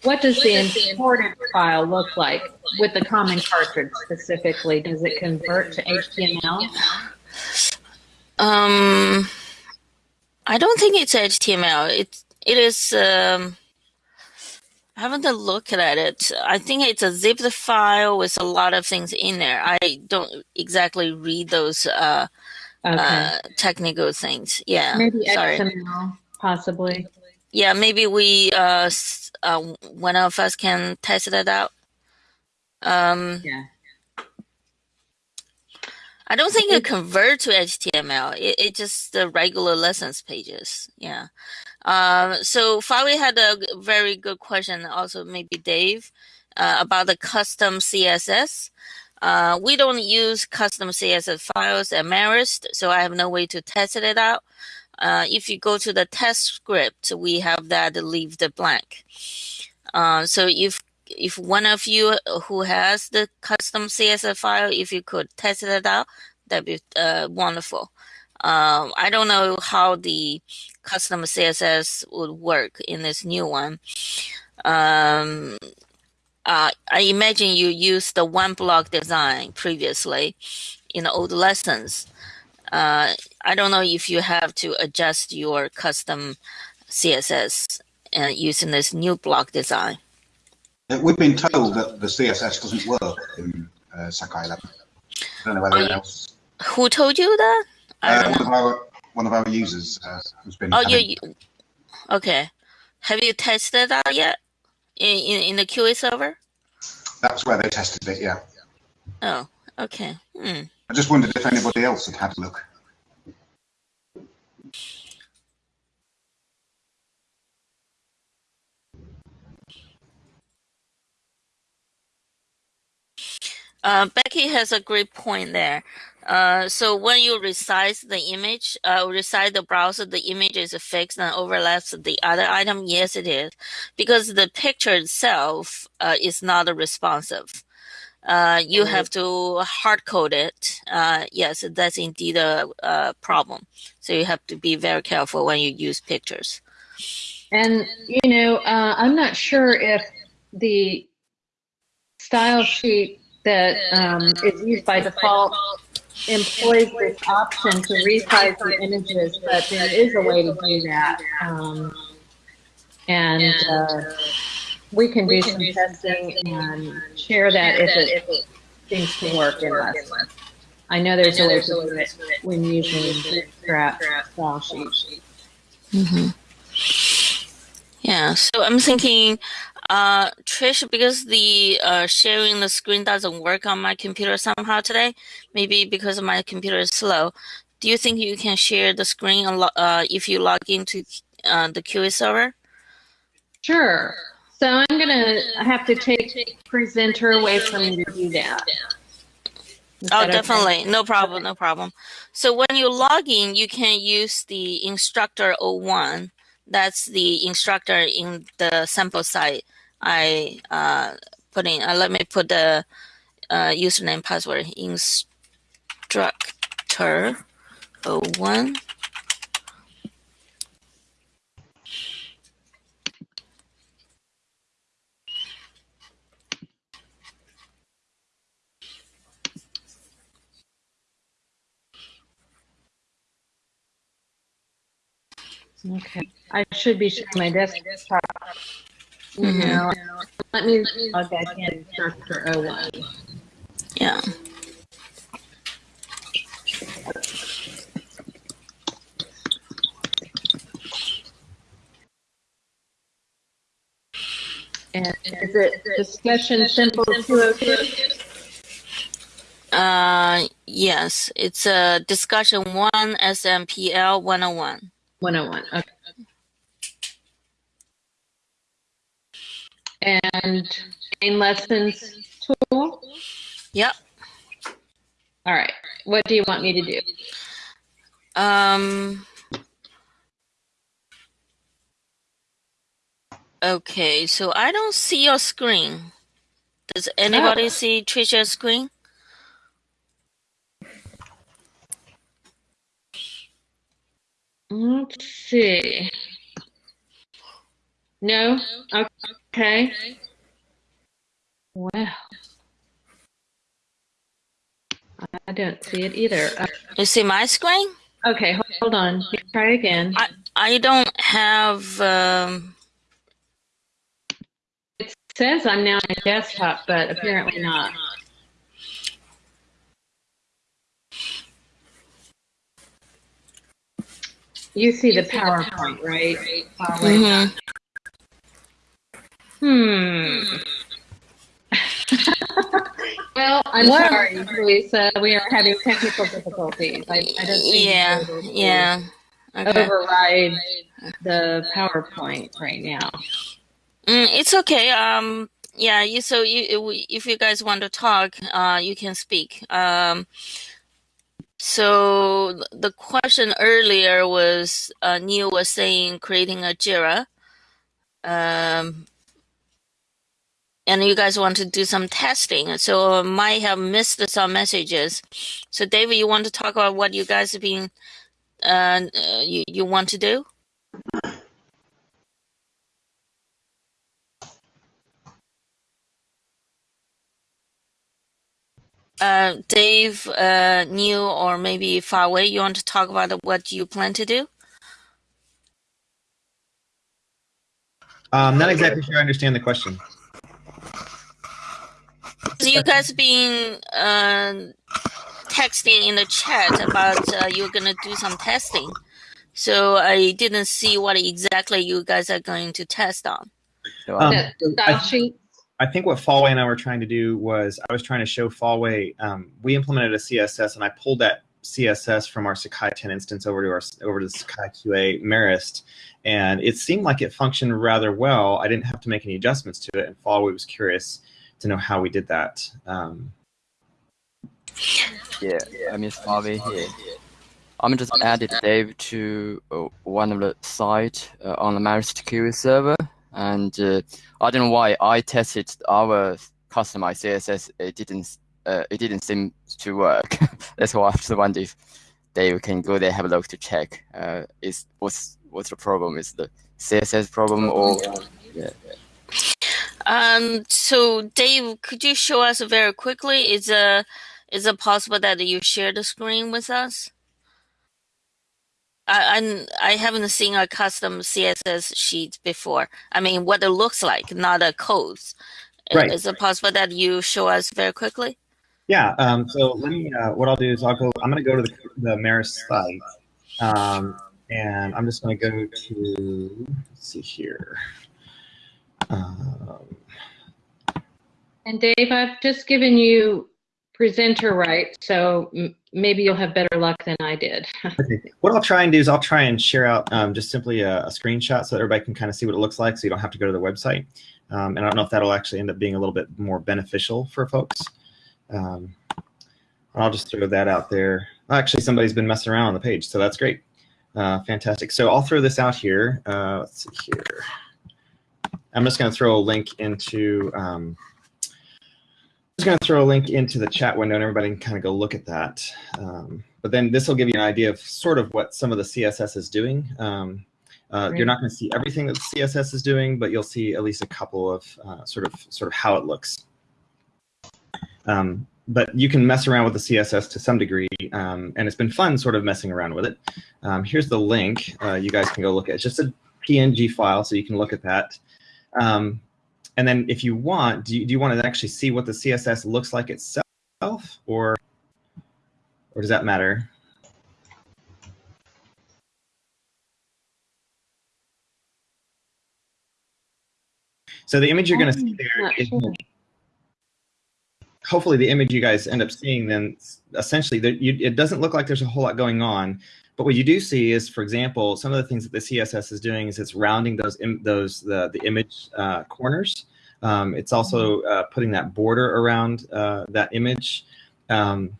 What does the imported file look like with the common cartridge specifically? Does it convert to HTML? Um, I don't think it's HTML. It it is. Um, I haven't looked at it. I think it's a zipped file with a lot of things in there. I don't exactly read those uh, Okay. uh, technical things. Yeah, Maybe sorry. XML. possibly. Yeah, maybe we uh, uh one of us can test it out. Um, Yeah. I don't think it convert to HTML. It, it just the regular lessons pages. Yeah. Um, so Fabi had a very good question. Also, maybe Dave uh, about the custom CSS. Uh, we don't use custom CSS files at Marist, so I have no way to test it out. Uh, if you go to the test script, we have that leave the blank. Uh, so if if one of you who has the custom CSS file, if you could test it out, that'd be uh, wonderful. Um, I don't know how the custom CSS would work in this new one. Um, uh, I imagine you used the one block design previously in the old lessons. Uh, I don't know if you have to adjust your custom CSS uh, using this new block design. Uh, We've been told that the CSS doesn't work in uh, Sakai 11. I don't know whether Oh, anyone else. Who told you that? Uh, one of our one of our users uh, who's been. Oh, you, having- you okay? Have you tested that yet in, in in the QA server? That's where they tested it. Yeah. Oh, okay. Hmm. I just wondered if anybody else had had a look. Uh, Becky has a great point there. Uh, so when you resize the image, uh, resize the browser, the image is fixed and overlaps the other item. Yes, it is, because the picture itself uh, is not responsive. Uh, you have to hard code it. Uh, yes, that's indeed a, a problem. So you have to be very careful when you use pictures. And, you know, uh, I'm not sure if the style sheet that um, is used by default employs this option to resize the images, but there is a way to do that. Um, and uh, we can do some testing and share that if it seems to work in less. I know there's a way to do it when using Bootstrap style sheet. Mm-hmm. Yeah, so I'm thinking, uh, Trish, because the uh, sharing the screen doesn't work on my computer somehow today, maybe because my computer is slow. Do you think you can share the screen uh, if you log into uh, the QA server? Sure. So I'm gonna have to take presenter away from you to do that. Is Oh, that okay? definitely. No problem. No problem. So when you log in, you can use the instructor 01. That's the instructor in the sample site I uh, put in. Uh, let me put the uh, username password. Instructor 01. Okay. I should be sharing my desktop. Mhm. Now, let me log back in instructor 01. Yeah. And is it discussion simple 202? Uh, yes, it's a discussion one SMPL 101. 101. Okay. And main lessons tool? Yep. All right. What do you want me to do? Um. Okay, so I don't see your screen. Does anybody Oh. see Trisha's screen? Let's see. No? Okay. Well, I don't see it either. Uh, You see my screen? Okay, ho- hold on. Try again. I I don't have. Um, It says I'm now on desktop, but apparently not. you see the PowerPoint, right? Huawei. Mhm. Hmm. well, I'm Well- sorry, Lisa. We are having technical difficulties. I, I don't Yeah, we're able to yeah. Okay. override the PowerPoint right now. Mm, it's okay. Um, yeah. You so you if you guys want to talk, uh, you can speak. Um, so the question earlier was uh, Neil was saying creating a Jira. Um, and you guys want to do some testing, so I might have missed some messages. So, David, you want to talk about what you guys have been, uh, uh, you you want to do? Uh, Dave, uh, or maybe Fawei, you want to talk about what you plan to do? Um, not exactly sure I understand the question. So you guys been uh, texting in the chat about uh, you're gonna do some testing. So I didn't see what exactly you guys are going to test on. Um, That so I, sheet. I think what Fawei and I were trying to do was I was trying to show Fawei. Um, we implemented a CSS, and I pulled that CSS from our Sakai 10 instance over to our over to the Sakai QA Marist, and it seemed like it functioned rather well. I didn't have to make any adjustments to it, and Fawei was curious to know how we did that. Um, Yeah, I mean Harvey here. I'm just added Dave to uh, one of the site uh, on the Marist QA server, and uh, I don't know why I tested our customized CSS. It didn't. Uh, it didn't seem to work. That's why I just wonder if Dave can go there have a look to check. Uh, is what's what's the problem? Is the CSS problem or Um, so Dave, could you show us very quickly? Is uh, is it possible that you share the screen with us? I I'm, I haven't seen a custom CSS sheet before. I mean, what it looks like, not a code. Right. Is it possible that you show us very quickly? Yeah. Um, so let me. Uh, what I'll do is I'll go. I'm going to go to the the Marist site, um, and I'm just going to go to. Let's see here. Um, And Dave, I've just given you presenter right, so maybe you'll have better luck than I did. okay. What I'll try and do is I'll try and share out um, just simply a, a screenshot so that everybody can kind of see what it looks like, so you don't have to go to the website. Um, and I don't know if that'll actually end up being a little bit more beneficial for folks. Um, I'll just throw that out there. Actually, somebody's been messing around on the page, so that's great. Uh, fantastic. So I'll throw this out here. Uh, let's see here. I'm just going to throw a link into. Um, just going to throw a link into the chat window, and everybody can kind of go look at that. Um, but then this will give you an idea of sort of what some of the CSS is doing. Um, uh. You're not going to see everything that the CSS is doing, but you'll see at least a couple of uh, sort of sort of how it looks. Um, but you can mess around with the CSS to some degree, um, and it's been fun sort of messing around with it. Um, here's the link. Uh, you guys can go look at. It's just a PNG file, so you can look at that. Um, and then if you want, do you, do you want to actually see what the CSS looks like itself, or or does that matter? So the image you're going to see there sure. hopefully the image you guys end up seeing then essentially there, you, it doesn't look like there's a whole lot going on but what you do see is for example some of the things that the css is doing is it's rounding those those the, the image uh, corners. Um, it's also uh, putting that border around uh, that image. Um,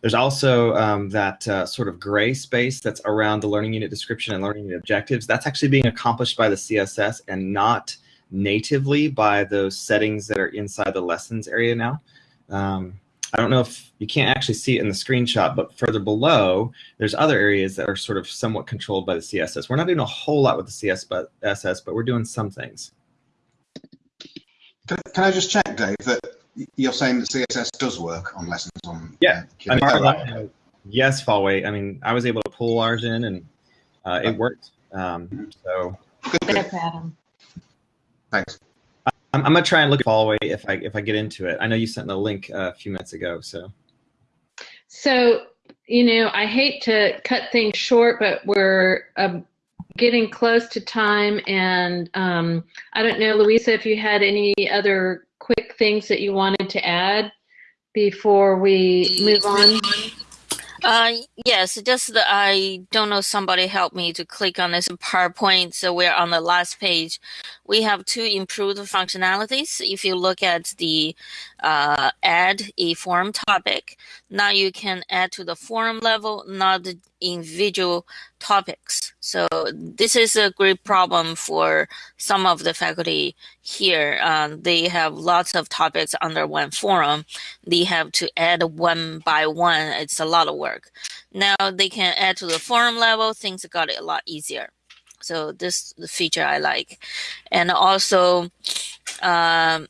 there's also um, that uh, sort of gray space that's around the learning unit description and learning unit objectives. That's actually being accomplished by the css and not natively by those settings that are inside the lessons area now. Um, I don't know if you can't actually see it in the screenshot, but further below, there's other areas that are sort of somewhat controlled by the CSS. We're not doing a whole lot with the CSS, but we're doing some things. Can, can I just check, Dave, that you're saying that CSS does work on lessons on? Yeah, uh, I mean, QA? far as I yes, Fawei. I mean, I was able to pull ours in, and uh, it worked. Um, so Good, good. Adam. Thanks. I'm, I'm gonna try and look at Fawei if I if I get into it. I know you sent the link uh, a few minutes ago, so So you know, I hate to cut things short, but we're um, getting close to time. And um, I don't know, Louisa, if you had any other quick things that you wanted to add before we move on. Uh, yes, just that I don't know. Somebody help me to click on this PowerPoint. So we're on the last page. We have two improved functionalities. If you look at the uh, add a forum topic, now you can add to the forum level, not the individual topics. So this is a great problem for some of the faculty here. Um, they have lots of topics under one forum. They have to add one by one. It's a lot of work. Now they can add to the forum level. Things got a lot easier. So this the feature I like, and also, um,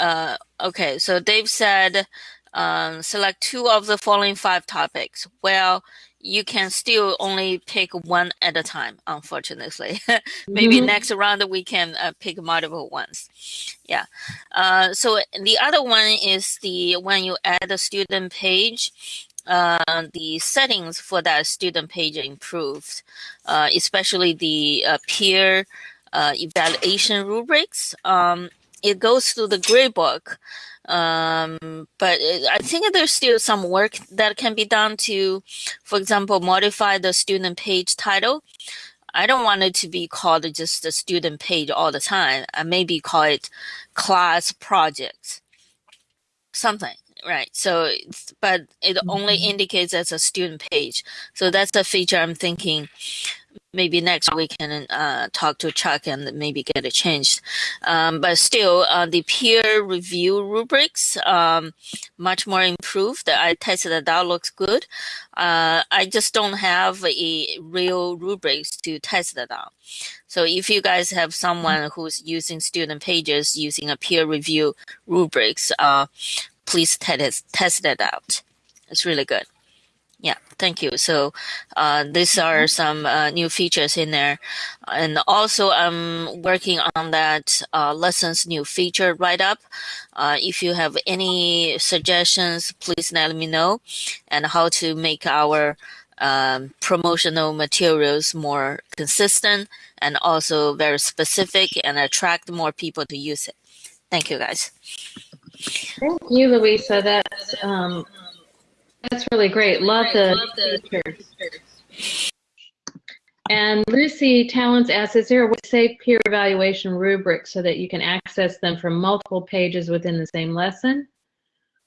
uh, okay. So Dave said, um, select two of the following five topics. Well, you can still only pick one at a time, unfortunately. Maybe Mhm. next round we can uh, pick multiple ones. Yeah. Uh, so the other one is the when you add a student page, uh, the settings for that student page improved, uh, especially the uh, peer uh, evaluation rubrics. Um, it goes through the gradebook, um, but it, I think there's still some work that can be done to, for example, modify the student page title. I don't want it to be called just the student page all the time. I maybe call it class project, something, right? So, it's, but it only indicates as a student page. So that's a feature I'm thinking maybe next we can uh, talk to Chuck and maybe get it changed. Um, but still, uh, the peer review rubrics um, much more improved. I tested it out, looks good. Uh, I just don't have a real rubrics to test it out. So if you guys have someone who's using student pages using a peer review rubrics, uh, please test test it out. It's really good. Yeah, thank you. So uh, these are some uh, new features in there. And also I'm working on that uh, lessons new feature write-up. Uh, if you have any suggestions, please let me know and how to make our um, promotional materials more consistent and also very specific and attract more people to use it. Thank you, guys. Thank you, Louisa. That's um, that's really great. Love the features. And Lucy Talents asks, is there a save peer evaluation rubrics so that you can access them from multiple pages within the same lesson?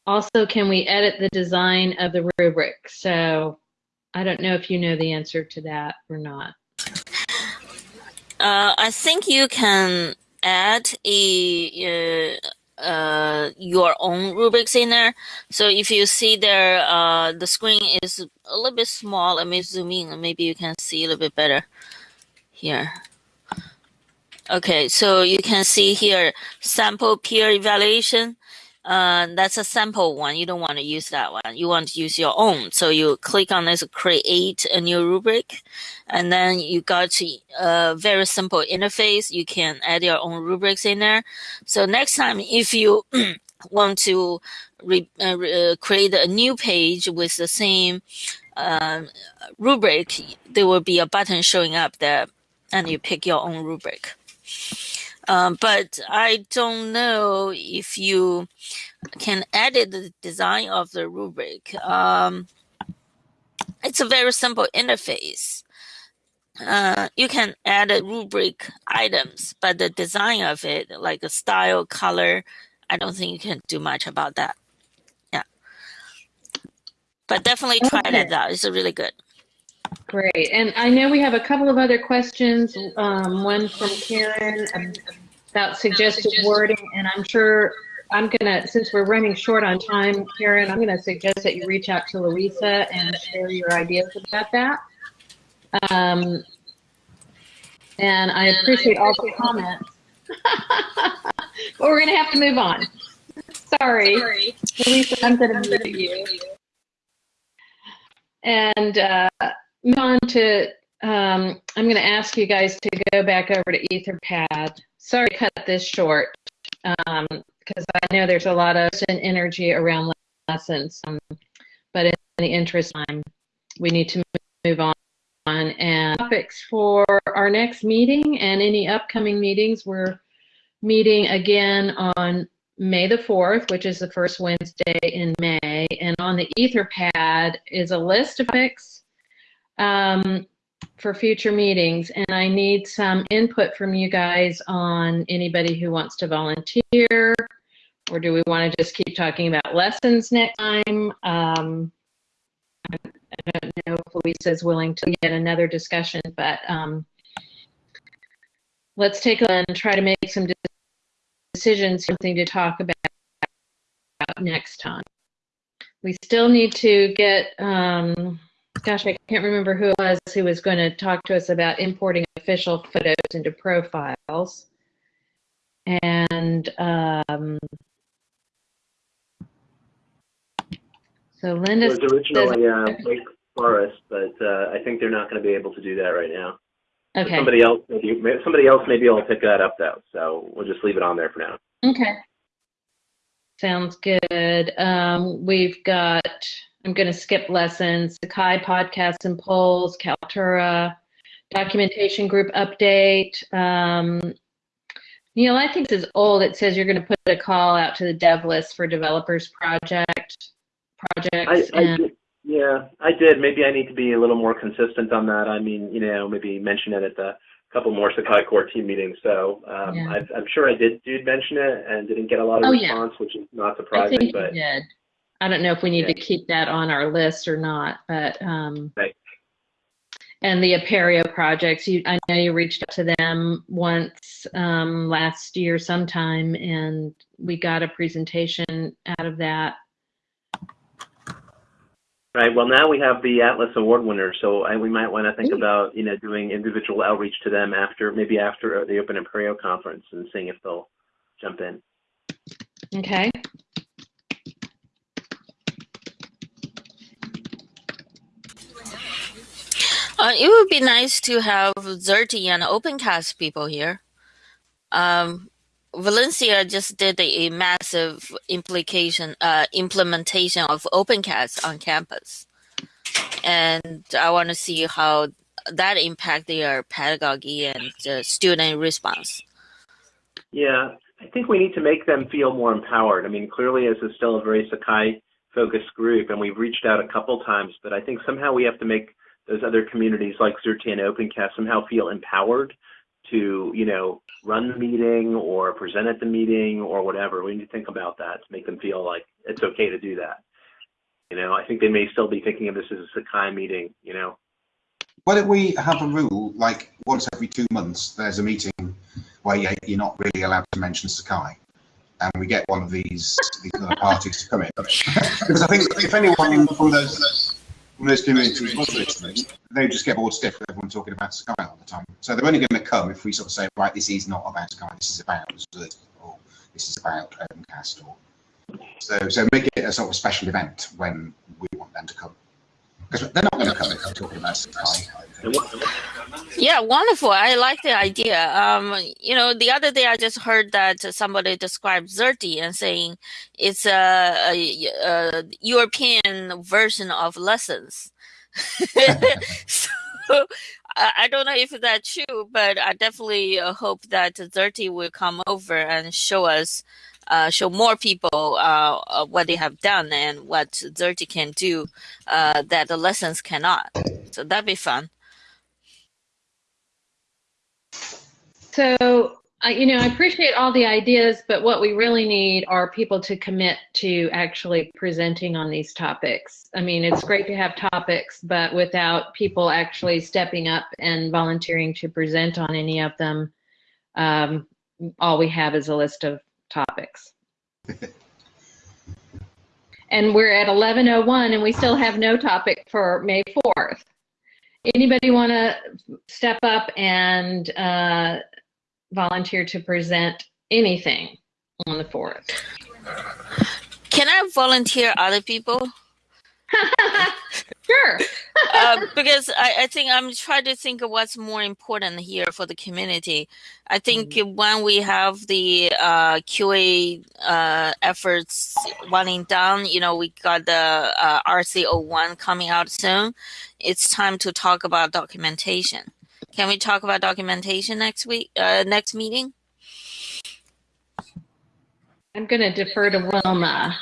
Also, can we edit the design of the rubric? So I don't know if you know the answer to that or not. Uh, I think you can add a uh, uh, your own rubrics in there. So if you see there, uh, the screen is a little bit small. Let me zoom in. Maybe you can see a little bit better here. Okay, so you can see here sample peer evaluation. Uh, that's a sample one. You don't want to use that one. You want to use your own. So you click on this, create a new rubric, and then you got a very simple interface. You can add your own rubrics in there. So next time, if you want to re, uh, re- uh, create a new page with the same um, rubric, there will be a button showing up there, and you pick your own rubric. Um, but I don't know if you can edit the design of the rubric. Um, it's a very simple interface. Uh, you can add a rubric items, but the design of it, like a style, color, I don't think you can do much about that. Yeah. But definitely try Okay. it out. It's really good. Great. And I know we have a couple of other questions. Um, one from Karen about suggested wording, and I'm sure I'm gonna, since we're running short on time, Karen, I'm gonna suggest that you reach out to Louisa and share your ideas about that. Um, and I appreciate all the comments. But we're gonna have to move on. Sorry. Louisa, I'm gonna mute you. And uh, move on to, um, I'm going to ask you guys to go back over to Etherpad. Sorry to cut this short, because I know there's a lot of energy around lessons. Um, but in the interest of time, we need to move on. And topics for our next meeting and any upcoming meetings, we're meeting again on May the 4th, which is the first Wednesday in May. And on the Etherpad is a list of topics um, for future meetings. And I need some input from you guys on anybody who wants to volunteer. Or do we want to just keep talking about lessons next time? Um, I don't know if Louisa is willing to get another discussion, but um, let's take a and try to make some decisions, something to talk about next time. We still need to get, um, gosh, I can't remember who it was who was going to talk to us about importing official photos into profiles. And um, so Linda It was originally uh, Wake Forest, but uh, I think they're not going to be able to do that right now. okay. Somebody else, maybe, somebody else may be able pick that up though. So we'll just leave it on there for now. Okay. Sounds good. Um, we've got, I'm going to skip lessons, Sakai podcasts and polls, Kaltura, documentation group update. Um, Neil, I think this is old. It says you're going to put a call out to the dev list for developers project projects. I and, did, yeah, I did. Maybe I need to be a little more consistent on that. I mean, you know, maybe mention it at the couple more Sakai core team meetings. So um, Yeah. I've, I'm sure I did did mention it and didn't get a lot of Oh, yeah. response, which is not I surprising. but did. I don't know if we need Yeah. to keep that on our list or not, but um, Right. and the Apereo projects, you, I know you reached out to them once um, last year sometime, and we got a presentation out of that. Right. Well, now we have the Atlas Award winners, so I, we might want to think Ooh. about you know doing individual outreach to them after maybe after the Open Apereo conference and seeing if they'll jump in. Okay. Uh, it would be nice to have Xerte and OpenCast people here. Um, Valencia just did a massive implication uh, implementation of OpenCast on campus, and I want to see how that impact their pedagogy and uh, student response. Yeah, I think we need to make them feel more empowered. I mean, clearly, this is still a very Sakai focused group, and we've reached out a couple times, but I think somehow we have to make those other communities like Xerte and OpenCast somehow feel empowered to, you know, run the meeting or present at the meeting or whatever. We need to think about that to make them feel like it's okay to do that. You know, I think they may still be thinking of this as a Sakai meeting, you know. Why don't we have a rule, like once every two months, there's a meeting where you- you're not really allowed to mention Sakai, and we get one of these, these other parties to come in. because I think if anyone from those those communities was they just get bored stiff with everyone talking about Sky all the time. So they're only going to come if we sort of say, right, this is not about Sky, this is about Zud, or this is about um, Opencast, or so so make it a sort of special event when we want them to come. Because they're not going to come if talking about what, Yeah, wonderful. I like the idea. Um, you know, the other day I just heard that somebody described Xerte and saying it's a, a, a European version of lessons. so I, I don't know if that's true, but I definitely uh, hope that Xerte will come over and show us, uh, show more people uh, what they have done and what Xerte can do uh, that the lessons cannot. So that'd be fun. So, you know, I appreciate all the ideas, but what we really need are people to commit to actually presenting on these topics. I mean, it's great to have topics, but without people actually stepping up and volunteering to present on any of them, um, all we have is a list of topics. and we're at 11:01, and we still have no topic for May 4th. Anybody want to step up and uh, volunteer to present anything on the 4th? Can I volunteer other people? sure. uh, because I, I think I'm trying to think of what's more important here for the community. I think when we have the uh, QA uh, efforts winding down, you know, we got the uh, RC01 coming out soon. It's time to talk about documentation. Can we talk about documentation next week, uh, next meeting? I'm going to defer to Wilma.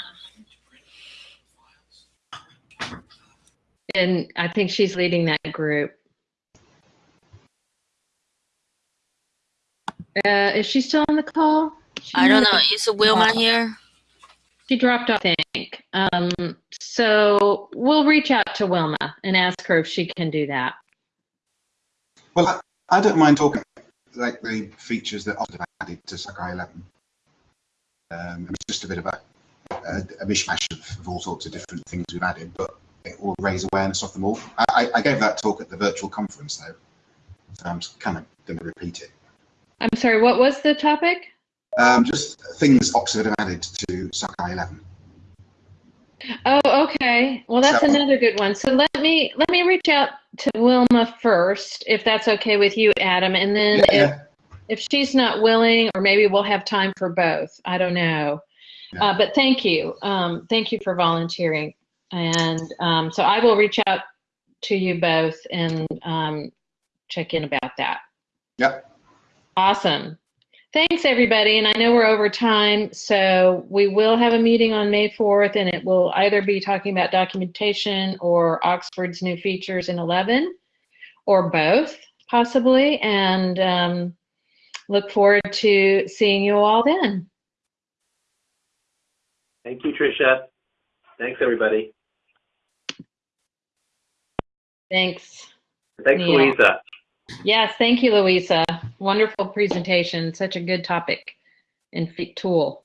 And I think she's leading that group. Uh, is she still on the call? She I don't know. have- Is Wilma here? She dropped off, I think. Um, so we'll reach out to Wilma and ask her if she can do that. Well, I, I don't mind talking like the features that Oxford have added to Sakai 11. Um, it's just a bit of a, a, a mishmash of, of all sorts of different things we've added, but it will raise awareness of them all. I, I- I gave that talk at the virtual conference though, so I'm kind of going to repeat it. I'm sorry, what was the topic? Um, just things Oxford have added to Sakai 11. Oh, okay. Well, that's So- another good one. So let me let me reach out to Wilma first, if that's okay with you, Adam, and then Yeah, if yeah. if she's not willing, or maybe we'll have time for both. I don't know. Yeah. Uh, but thank you. Um, thank you for volunteering. And um, so I will reach out to you both and um, check in about that. Yep. Awesome. Thanks, everybody. And I know we're over time, so we will have a meeting on May 4th, and it will either be talking about documentation or Oxford's new features in 11, or both, possibly. And um, look forward to seeing you all then. Thank you, Tricia. Thanks, everybody. Thanks. Thanks, Neil. Louisa. Yes, thank you, Louisa. Wonderful presentation. Such a good topic and tool.